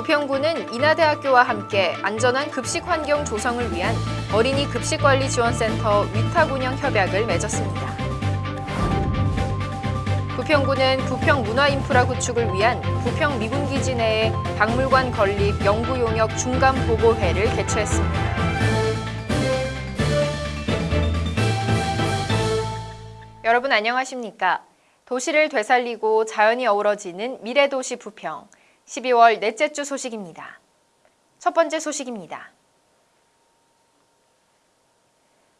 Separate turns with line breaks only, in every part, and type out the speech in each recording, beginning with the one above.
부평구는 인하대학교와 함께 안전한 급식 환경 조성을 위한 어린이 급식관리지원센터 위탁 운영 협약을 맺었습니다. 부평구는 부평 문화인프라 구축을 위한 부평 미군기지 내에 박물관 건립 연구용역 중간보고회를 개최했습니다. 여러분 안녕하십니까? 도시를 되살리고 자연이 어우러지는 미래도시 부평 12월 넷째 주 소식입니다. 첫 번째 소식입니다.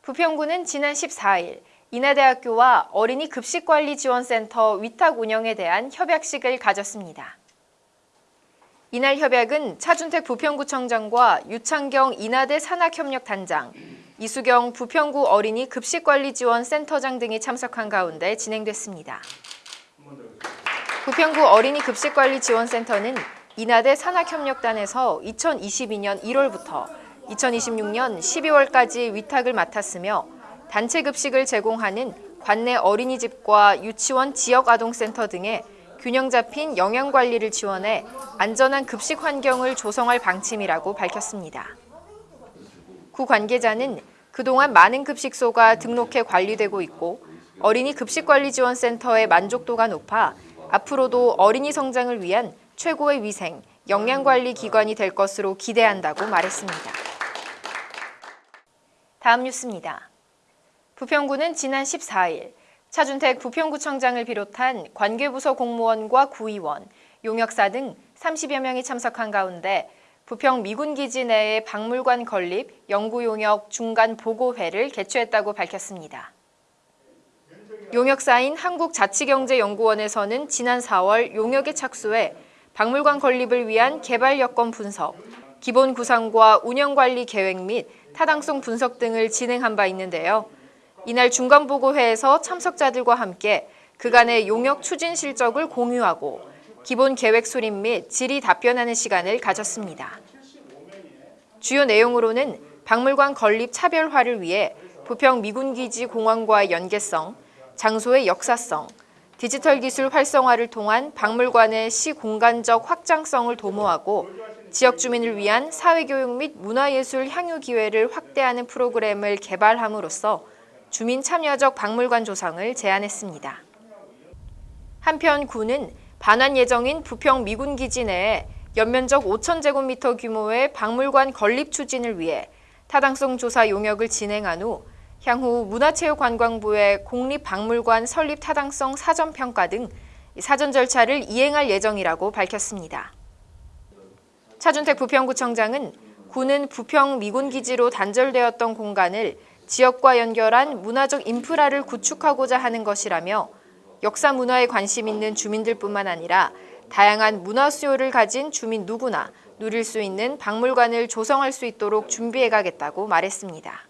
부평구는 지난 14일 인하대학교와 어린이 급식관리지원센터 위탁 운영에 대한 협약식을 가졌습니다. 이날 협약은 차준택 부평구청장과 유창경 인하대 산학협력단장, 이수경 부평구 어린이 급식관리지원센터장 등이 참석한 가운데 진행됐습니다. 부평구 어린이 급식관리 지원센터는 인하대 산학협력단에서 2022년 1월부터 2026년 12월까지 위탁을 맡았으며 단체 급식을 제공하는 관내 어린이집과 유치원 지역아동센터 등의 균형 잡힌 영양관리를 지원해 안전한 급식 환경을 조성할 방침이라고 밝혔습니다. 구 관계자는 그동안 많은 급식소가 등록해 관리되고 있고 어린이 급식관리지원센터의 만족도가 높아 앞으로도 어린이 성장을 위한 최고의 위생, 영양관리 기관이 될 것으로 기대한다고 말했습니다. 다음 뉴스입니다. 부평구는 지난 14일 차준택 부평구청장을 비롯한 관계부서 공무원과 구의원, 용역사 등 30여 명이 참석한 가운데 부평 미군기지 내의 박물관 건립 연구용역 중간 보고회를 개최했다고 밝혔습니다. 용역사인 한국자치경제연구원에서는 지난 4월 용역에 착수해 박물관 건립을 위한 개발 여건 분석, 기본 구상과 운영관리 계획 및 타당성 분석 등을 진행한 바 있는데요. 이날 중간보고회에서 참석자들과 함께 그간의 용역 추진 실적을 공유하고 기본 계획 수립 및 질의 답변하는 시간을 가졌습니다. 주요 내용으로는 박물관 건립 차별화를 위해 부평 미군기지 공항과의 연계성, 장소의 역사성, 디지털 기술 활성화를 통한 박물관의 시공간적 확장성을 도모하고 지역 주민을 위한 사회교육 및 문화예술 향유 기회를 확대하는 프로그램을 개발함으로써 주민 참여적 박물관 조성을 제안했습니다. 한편 구는 반환 예정인 부평 미군기지 내에 연면적 5천제곱미터 규모의 박물관 건립 추진을 위해 타당성 조사 용역을 진행한 후 향후 문화체육관광부의 공립박물관 설립 타당성 사전평가 등 사전 절차를 이행할 예정이라고 밝혔습니다. 차준택 부평구청장은 구는 부평 미군기지로 단절되었던 공간을 지역과 연결한 문화적 인프라를 구축하고자 하는 것이라며 역사 문화에 관심 있는 주민들뿐만 아니라 다양한 문화 수요를 가진 주민 누구나 누릴 수 있는 박물관을 조성할 수 있도록 준비해 가겠다고 말했습니다.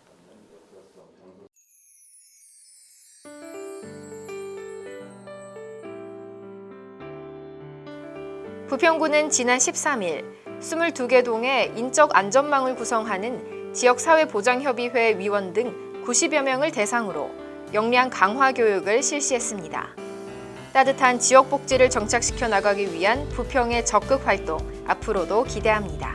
부평구는 지난 13일 22개 동의 인적 안전망을 구성하는 지역사회보장협의회 위원 등 90여 명을 대상으로 역량 강화 교육을 실시했습니다. 따뜻한 지역 복지를 정착시켜 나가기 위한 부평의 적극 활동 앞으로도 기대합니다.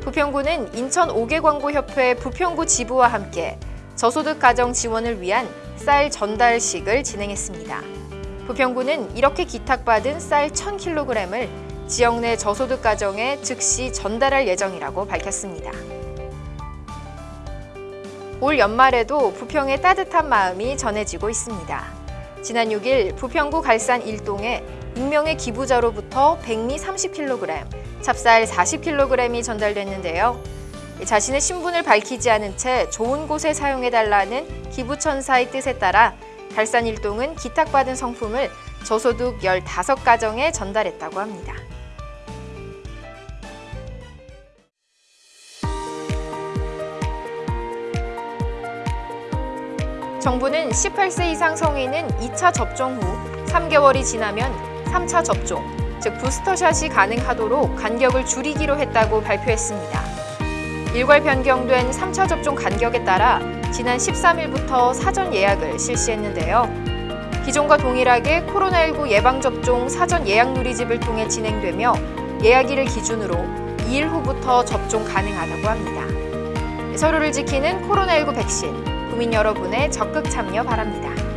부평구는 인천 5개 광고협회 부평구 지부와 함께 저소득 가정 지원을 위한 쌀 전달식을 진행했습니다. 부평구는 이렇게 기탁받은 쌀 1000kg을 지역 내 저소득 가정에 즉시 전달할 예정이라고 밝혔습니다. 올 연말에도 부평의 따뜻한 마음이 전해지고 있습니다. 지난 6일 부평구 갈산 일동에 익명의 기부자로부터 백미 30kg, 찹쌀 40kg이 전달됐는데요. 자신의 신분을 밝히지 않은 채 좋은 곳에 사용해달라는 기부천사의 뜻에 따라 갈산 일동은 기탁받은 성품을 저소득 15가정에 전달했다고 합니다. 정부는 18세 이상 성인은 2차 접종 후 3개월이 지나면 3차 접종, 즉 부스터샷이 가능하도록 간격을 줄이기로 했다고 발표했습니다. 일괄 변경된 3차 접종 간격에 따라 지난 13일부터 사전 예약을 실시했는데요. 기존과 동일하게 코로나19 예방접종 사전 예약 누리집을 통해 진행되며 예약일을 기준으로 2일 후부터 접종 가능하다고 합니다. 서로를 지키는 코로나19 백신, 국민 여러분의 적극 참여 바랍니다.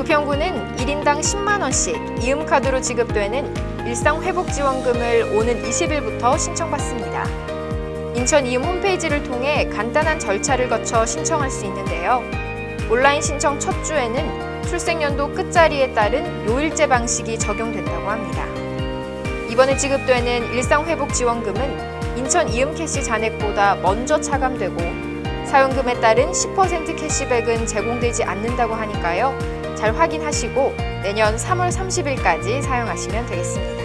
부평구는 1인당 10만 원씩 이음카드로 지급되는 일상회복지원금을 오는 20일부터 신청받습니다. 인천 이음 홈페이지를 통해 간단한 절차를 거쳐 신청할 수 있는데요. 온라인 신청 첫 주에는 출생연도 끝자리에 따른 요일제 방식이 적용된다고 합니다. 이번에 지급되는 일상회복지원금은 인천 이음 캐시 잔액보다 먼저 차감되고 사용금에 따른 10% 캐시백은 제공되지 않는다고 하니까요. 잘 확인하시고 내년 3월 30일까지 사용하시면 되겠습니다.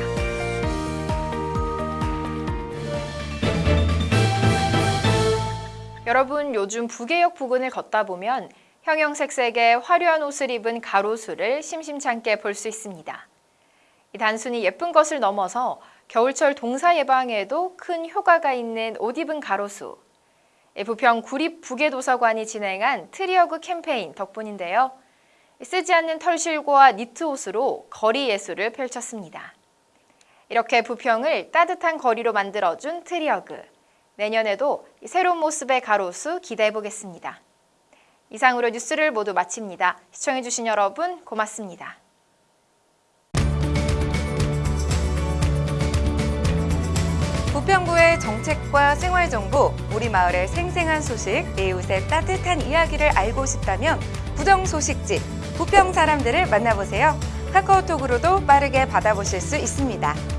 여러분 요즘 부계역 부근을 걷다 보면 형형색색의 화려한 옷을 입은 가로수를 심심찮게 볼 수 있습니다. 이 단순히 예쁜 것을 넘어서 겨울철 동사 예방에도 큰 효과가 있는 옷 입은 가로수. 이 부평 구립 부계도서관이 진행한 트리어그 캠페인 덕분인데요. 쓰지 않는 털실과 니트 옷으로 거리 예술을 펼쳤습니다. 이렇게 부평을 따뜻한 거리로 만들어준 트리어그. 내년에도 이 새로운 모습의 가로수 기대해 보겠습니다. 이상으로 뉴스를 모두 마칩니다. 시청해주신 여러분 고맙습니다.
부평구의 정책과 생활 정보, 우리 마을의 생생한 소식, 이웃의 따뜻한 이야기를 알고 싶다면 부정 소식지 부평 사람들을 만나보세요. 카카오톡으로도 빠르게 받아보실 수 있습니다.